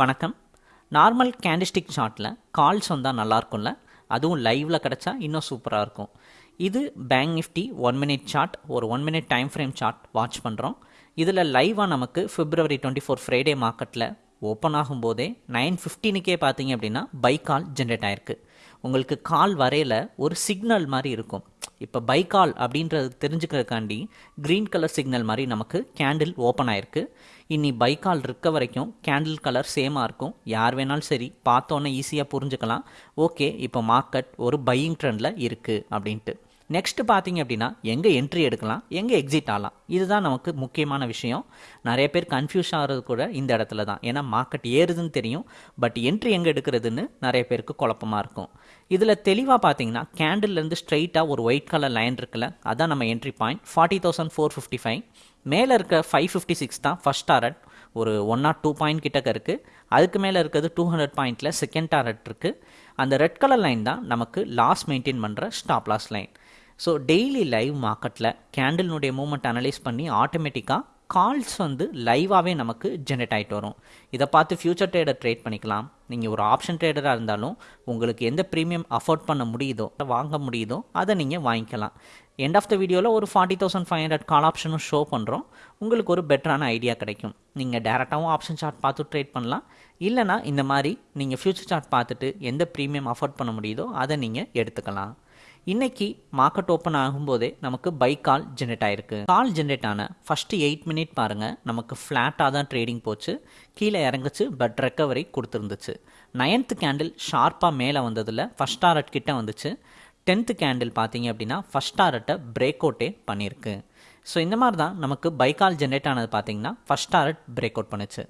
வணக்கம். Normal candlestick ஷாட்டில் calls வந்தால் நல்லாயிருக்கும்ல அதுவும் லைவில் கிடச்சா இன்னும் சூப்பராக இருக்கும். இது bank Nifty one minute chart ஒரு one minute time frame chart watch பண்ணுறோம் இதில் லைவாக நமக்கு ஃபிப்ரவரி டுவெண்ட்டி ஃபோர் ஃப்ரைடே மார்க்கெட்டில் ஓப்பன் ஆகும்போதே நைன் ஃபிஃப்டீனுக்கே பார்த்தீங்க அப்படின்னா பை கால் ஜென்ரேட் ஆயிருக்கு. உங்களுக்கு கால் வரையில் ஒரு சிக்னல் மாதிரி இருக்கும். இப்போ பை கால் அப்படின்றது தெரிஞ்சுக்கிறதுக்காண்டி க்ரீன் கலர் சிக்னல் மாதிரி நமக்கு கேண்டில் ஓப்பன் ஆயிருக்கு. இனி பை கால் இருக்க வரைக்கும் கேண்டில் கலர் சேமாக இருக்கும். யார் வேணாலும் சரி பார்த்தோன்னே ஈஸியாக புரிஞ்சுக்கலாம். ஓகே இப்போ மார்க்கெட் ஒரு பையிங் ட்ரெண்டில் இருக்குது அப்படின்ட்டு. நெக்ஸ்ட் பார்த்தீங்க அப்படின்னா எங்கே என்ட்ரி எடுக்கலாம் எங்கே எக்ஸிட் ஆகலாம். இதுதான் நமக்கு முக்கியமான விஷயம். நிறைய பேர் கன்ஃபியூஸ் ஆகிறது கூட இந்த இடத்துல தான். ஏன்னா மார்க்கெட் ஏறுதுன்னு தெரியும் பட் என்ட்ரி எங்கே எடுக்கிறதுன்னு நிறைய பேருக்கு குழப்பமாக இருக்கும். இதில் தெளிவாக பார்த்தீங்கன்னா கேண்டில்லேருந்து ஸ்ட்ரைட்டாக ஒரு ஒயிட் கலர் லைன் இருக்குல்ல அதான் நம்ம entry point forty thousand four fifty five மேலே இருக்க ஃபைவ் ஃபிஃப்டி சிக்ஸ் தான் ஃபஸ்ட் டாரட் ஒரு ஒன் நாட் டூ பாயிண்ட் கிட்டக்க இருக்குது அதுக்கு மேலே இருக்கிறது டூ ஹண்ட்ரட் பாயிண்ட்டில் செகண்ட் டாரட் இருக்குது அந்த ரெட் கலர் லைன் தான் நமக்கு லாஸ் மெயின்டைன் பண்ணுற stop loss line so daily live மார்க்கெட்டில் கேண்டில்னுடைய மூமெண்ட் அனலைஸ் பண்ணி ஆட்டோமேட்டிக்காக கால்ஸ் வந்து லைவாகவே நமக்கு ஜென்ரேட் ஆகிட்டு வரும். இதை பார்த்து ஃபியூச்சர் ட்ரேடர் ட்ரேட் பண்ணிக்கலாம். நீங்கள் ஒரு ஆப்ஷன் ட்ரேடராக இருந்தாலும் உங்களுக்கு எந்த ப்ரீமியம் அஃபோர்ட் பண்ண முடியுதோ வாங்க முடியுதோ அதை நீங்கள் வாங்கிக்கலாம். எண்ட் ஆஃப் த வீடியோவில் ஒரு forty thousand five hundred call ஆப்ஷனும் ஷோ பண்ணுறோம் உங்களுக்கு ஒரு பெட்டரான ஐடியா கிடைக்கும். நீங்கள் டேரெக்டாகவும் ஆப்ஷன் சார்ட் பார்த்து ட்ரேட் பண்ணலாம். இல்லைனா இந்த மாதிரி நீங்கள் ஃபியூச்சர் சார்ட் பார்த்துட்டு எந்த ப்ரீமியம் அஃபோர்ட் பண்ண முடியுதோ அதை நீங்கள் எடுத்துக்கலாம். இன்னைக்கு மார்க்கெட் ஓப்பன் ஆகும்போதே நமக்கு பை கால் ஜென்ரேட் ஆயிருக்கு. கால் ஜென்ரேட் ஆன ஃபஸ்ட்டு எயிட் மினிட் பாருங்கள் நமக்கு ஃப்ளாட்டாக தான் ட்ரேடிங் போச்சு. கீழே இறங்குச்சு பட் ரெக்கவரி கொடுத்துருந்துச்சு. நைன்த்து கேண்டில் ஷார்ப்பாக மேலே வந்ததில் ஃபஸ்ட் டாரட் கிட்ட வந்துச்சு. டென்த்து கேண்டில் பார்த்தீங்க அப்படின்னா ஃபஸ்ட் டாரட்டை பிரேக் அவுட்டே பண்ணியிருக்கு. ஸோ இந்த மாதிரி தான் நமக்கு பை கால் ஜென்ரேட் ஆனது பார்த்தீங்கன்னா ஃபஸ்ட் டாரட் பிரேக் அவுட் பண்ணுச்சு.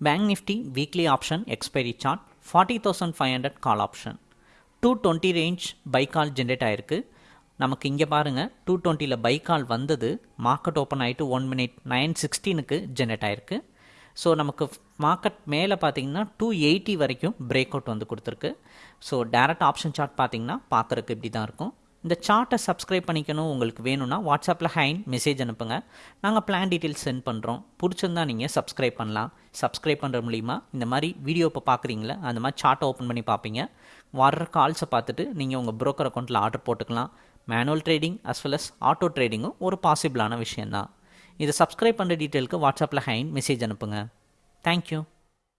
Bank Nifty weekly option expiry chart forty thousand five hundred call option two twenty range buy call generate ஆகிருக்கு நமக்கு இங்கே பாருங்கள் டூ டுவெண்ட்டியில் பை கால் வந்தது மார்க்கெட் ஓப்பன் ஆகிட்டு ஒன் மினிட் நைன் சிக்ஸ்டீனுக்கு ஜென்ரேட் ஆகிருக்கு ஸோ நமக்கு மார்க்கெட் மேலே பார்த்தீங்கன்னா டூ எயிட்டி வரைக்கும் பிரேக் அவுட் வந்து கொடுத்துருக்கு. ஸோ டேரக்ட் ஆப்ஷன் சார்ட் பார்த்தீங்கன்னா பார்க்குறக்கு இப்படி தான் இருக்கும். இந்த சார்ட்டை சப்ஸ்கிரைப் பண்ணிக்கணும். உங்களுக்கு வேணும்னா வாட்ஸ்அப்பில் ஹைன் மெசேஜ் அனுப்புங்க. நாங்கள் பிளான் டீட்டெயில்ஸ் சென்ட் பண்ணுறோம் பிடிச்சிருந்தா நீங்கள் சப்ஸ்கிரைப் பண்ணலாம். சப்ஸ்கிரைப் பண்ணுற மூலிமா இந்த மாதிரி வீடியோ இப்போ பார்க்குறீங்களா அந்த மாதிரி சார்ட்டை ஓப்பன் பண்ணி பார்ப்பீங்க வர்ற கால்ஸை பார்த்துட்டு நீங்கள் உங்கள் ப்ரோக்கர் அக்கௌண்ட்டில் ஆர்டர் போட்டுக்கலாம். Manual trading as well as auto ட்ரேடிங்கும் ஒரு பாசிபிளான விஷயந்தான் இதை சப்ஸ்கிரைப் பண்ணுற டீட்டெயிலுக்கு வாட்ஸ்அப்பில் ஹைன் மெசேஜ் அனுப்புங்க. தேங்க்யூ